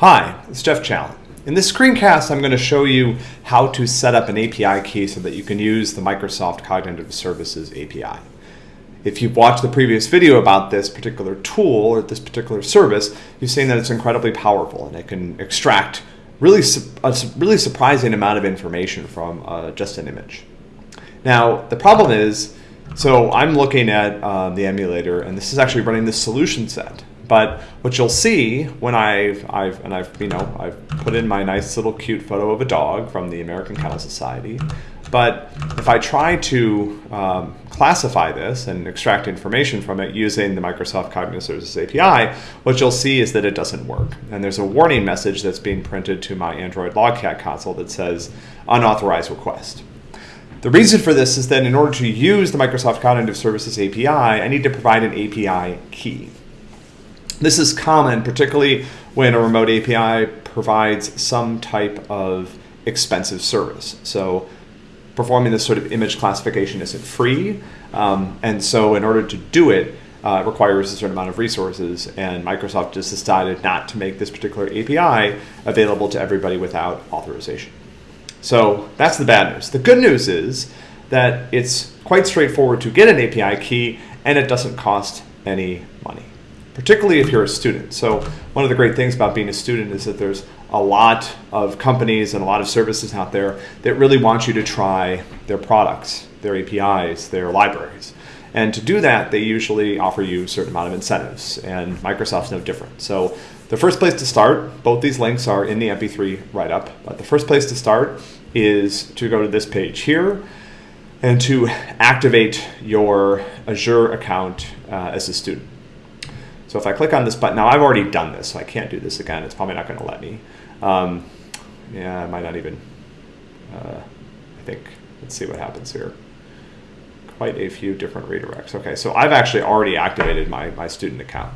Hi, it's Jeff Challen. In this screencast, I'm going to show you how to set up an API key so that you can use the Microsoft Cognitive Services API. If you've watched the previous video about this particular tool or this particular service, you've seen that it's incredibly powerful and it can extract really a really surprising amount of information from uh, just an image. Now, the problem is, so I'm looking at uh, the emulator and this is actually running the solution set. But what you'll see when I've, I've, and I've, you know, I've put in my nice little cute photo of a dog from the American Kennel Society. But if I try to um, classify this and extract information from it using the Microsoft Cognitive Services API, what you'll see is that it doesn't work. And there's a warning message that's being printed to my Android Logcat console that says unauthorized request. The reason for this is that in order to use the Microsoft Cognitive Services API, I need to provide an API key. This is common, particularly when a remote API provides some type of expensive service. So performing this sort of image classification isn't free. Um, and so in order to do it, uh, it requires a certain amount of resources. And Microsoft just decided not to make this particular API available to everybody without authorization. So that's the bad news. The good news is that it's quite straightforward to get an API key and it doesn't cost any money particularly if you're a student. So one of the great things about being a student is that there's a lot of companies and a lot of services out there that really want you to try their products, their APIs, their libraries. And to do that, they usually offer you a certain amount of incentives, and Microsoft's no different. So the first place to start, both these links are in the MP3 write-up, but the first place to start is to go to this page here and to activate your Azure account uh, as a student. So if I click on this button, now I've already done this, so I can't do this again. It's probably not going to let me. Um, yeah, I might not even, uh, I think, let's see what happens here. Quite a few different redirects. Okay, so I've actually already activated my, my student account.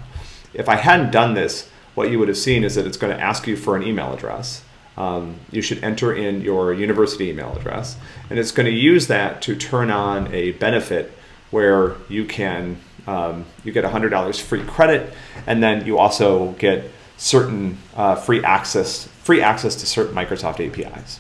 If I hadn't done this, what you would have seen is that it's going to ask you for an email address. Um, you should enter in your university email address, and it's going to use that to turn on a benefit where you can um, you get $100 free credit, and then you also get certain uh, free access free access to certain Microsoft APIs.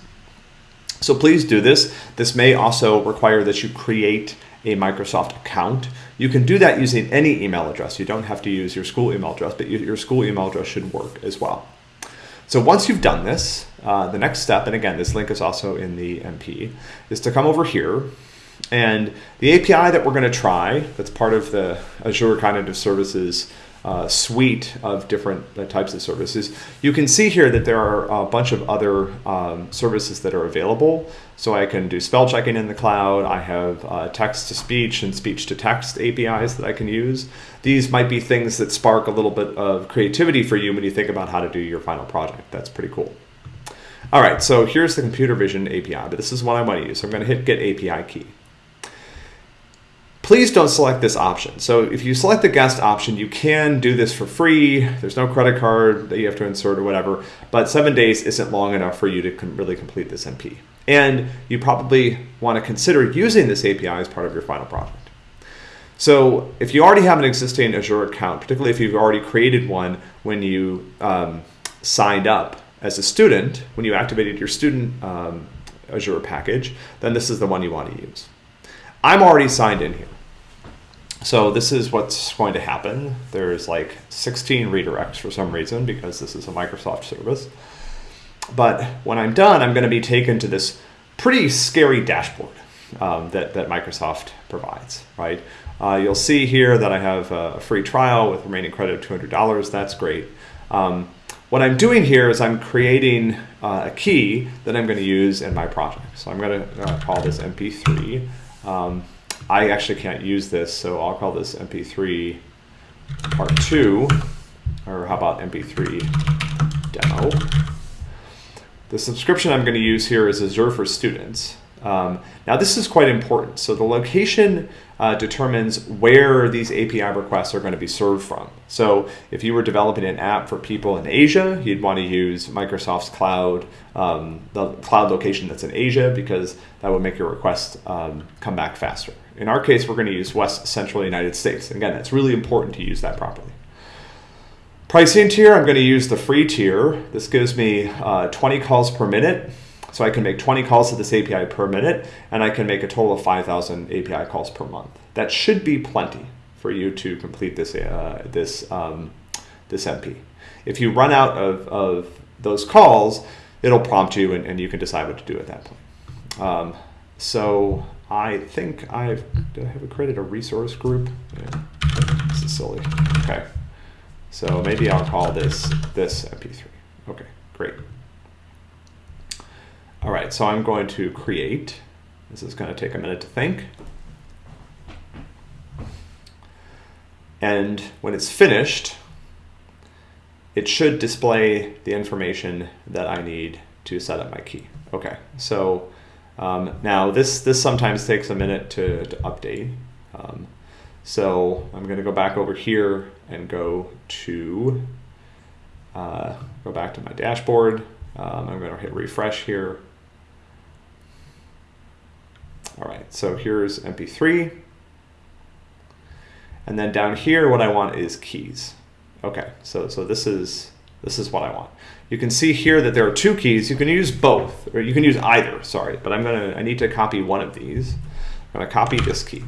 So please do this. This may also require that you create a Microsoft account. You can do that using any email address. You don't have to use your school email address, but your school email address should work as well. So once you've done this, uh, the next step, and again, this link is also in the MP, is to come over here and the API that we're going to try, that's part of the Azure Cognitive Services uh, suite of different uh, types of services. You can see here that there are a bunch of other um, services that are available. So I can do spell checking in the cloud. I have uh, text to speech and speech to text APIs that I can use. These might be things that spark a little bit of creativity for you when you think about how to do your final project. That's pretty cool. All right, so here's the computer vision API, but this is what I want to use. So I'm going to hit get API key please don't select this option. So if you select the guest option, you can do this for free. There's no credit card that you have to insert or whatever, but seven days isn't long enough for you to really complete this MP. And you probably want to consider using this API as part of your final project. So if you already have an existing Azure account, particularly if you've already created one when you um, signed up as a student, when you activated your student um, Azure package, then this is the one you want to use. I'm already signed in here. So this is what's going to happen. There's like 16 redirects for some reason because this is a Microsoft service. But when I'm done, I'm going to be taken to this pretty scary dashboard um, that, that Microsoft provides, right? Uh, you'll see here that I have a free trial with remaining credit of $200. That's great. Um, what I'm doing here is I'm creating uh, a key that I'm going to use in my project. So I'm going to uh, call this MP3. Um, I actually can't use this, so I'll call this MP3 part two, or how about MP3 demo. The subscription I'm going to use here is Azure for Students. Um, now this is quite important. So the location uh, determines where these API requests are going to be served from. So if you were developing an app for people in Asia, you'd want to use Microsoft's cloud, um, the cloud location that's in Asia, because that would make your request um, come back faster. In our case, we're going to use West Central United States. Again, it's really important to use that properly. Pricing tier, I'm going to use the free tier. This gives me uh, 20 calls per minute. So I can make 20 calls to this API per minute, and I can make a total of 5,000 API calls per month. That should be plenty for you to complete this, uh, this, um, this MP. If you run out of, of those calls, it'll prompt you and, and you can decide what to do at that point. Um, so I think I've, I have created a resource group? Yeah, this is silly. Okay. So maybe I'll call this, this MP3. Okay, great. All right, so I'm going to create. This is going to take a minute to think. And when it's finished, it should display the information that I need to set up my key. Okay, so um, now this, this sometimes takes a minute to, to update. Um, so I'm going to go back over here and go to uh, go back to my dashboard. Um, I'm going to hit refresh here. All right, so here's MP3. And then down here, what I want is keys. Okay, so, so this is this is what I want. You can see here that there are two keys. You can use both, or you can use either, sorry, but I'm gonna, I need to copy one of these. I'm gonna copy this key.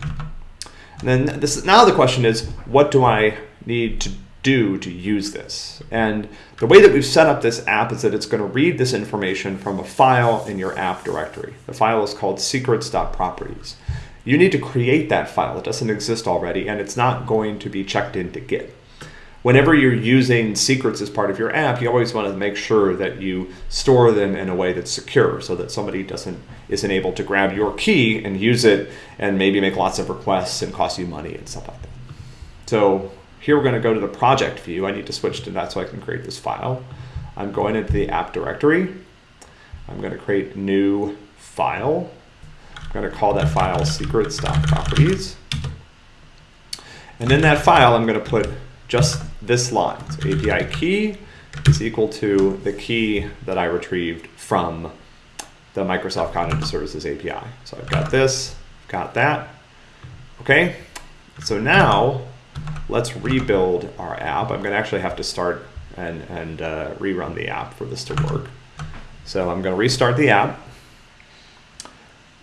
And then this now the question is, what do I need to do to use this? And the way that we've set up this app is that it's going to read this information from a file in your app directory. The file is called secrets.properties. You need to create that file. It doesn't exist already, and it's not going to be checked into Git whenever you're using secrets as part of your app, you always want to make sure that you store them in a way that's secure so that somebody doesn't isn't able to grab your key and use it and maybe make lots of requests and cost you money and stuff like that. So here we're going to go to the project view. I need to switch to that so I can create this file. I'm going into the app directory. I'm going to create new file. I'm going to call that file secrets.properties. And in that file, I'm going to put just this line. So API key is equal to the key that I retrieved from the Microsoft Cognitive Services API. So I've got this, got that. Okay, so now let's rebuild our app. I'm going to actually have to start and, and uh, rerun the app for this to work. So I'm going to restart the app.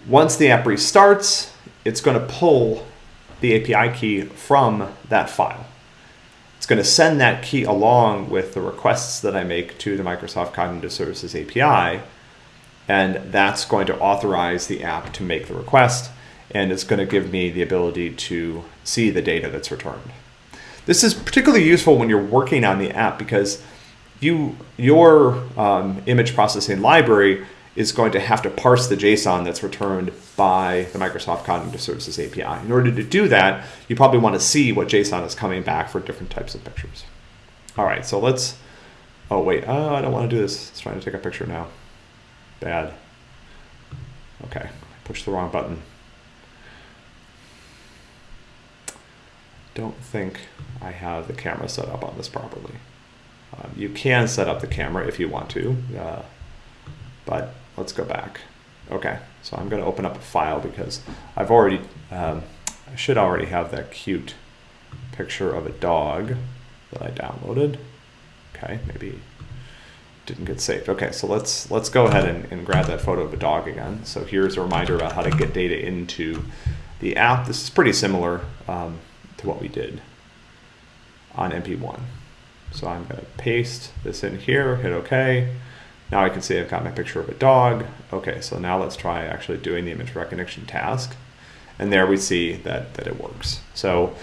Once the app restarts, it's going to pull the API key from that file. It's going to send that key along with the requests that I make to the Microsoft Cognitive Services API. And that's going to authorize the app to make the request. And it's going to give me the ability to see the data that's returned. This is particularly useful when you're working on the app because you your um, image processing library is going to have to parse the JSON that's returned by the Microsoft Cognitive Services API. In order to do that, you probably want to see what JSON is coming back for different types of pictures. All right, so let's, oh wait, oh, I don't want to do this. It's trying to take a picture now. Bad. Okay, push the wrong button. Don't think I have the camera set up on this properly. Um, you can set up the camera if you want to, uh, but let's go back. Okay, so I'm going to open up a file because I've already, um, I should already have that cute picture of a dog that I downloaded. Okay, maybe didn't get saved. Okay, so let's let's go ahead and, and grab that photo of a dog again. So here's a reminder about how to get data into the app. This is pretty similar um, to what we did on MP1. So I'm going to paste this in here, hit OK. Now I can see I've got my picture of a dog. Okay, so now let's try actually doing the image recognition task. And there we see that, that it works. So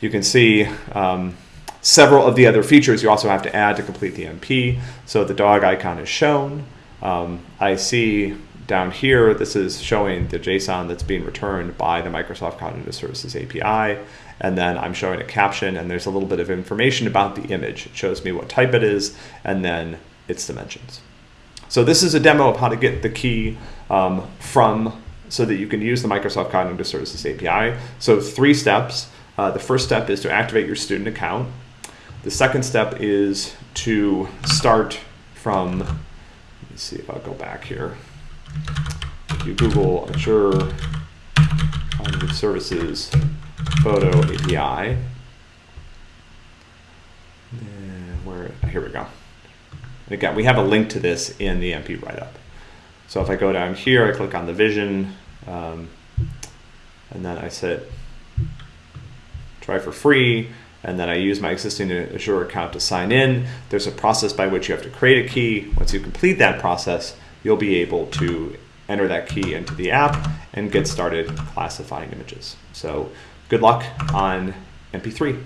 you can see um, several of the other features you also have to add to complete the MP. So the dog icon is shown. Um, I see down here, this is showing the JSON that's being returned by the Microsoft Cognitive Services API. And then I'm showing a caption and there's a little bit of information about the image. It shows me what type it is and then its dimensions. So this is a demo of how to get the key um, from so that you can use the Microsoft Cognitive Services API. So three steps. Uh, the first step is to activate your student account. The second step is to start from, let's see if I'll go back here. If you Google Azure Services Photo API, where here we go. And again, we have a link to this in the MP write-up. So if I go down here, I click on the vision, um, and then I said try for free, and then I use my existing Azure account to sign in. There's a process by which you have to create a key. Once you complete that process, you'll be able to enter that key into the app and get started classifying images. So good luck on MP3.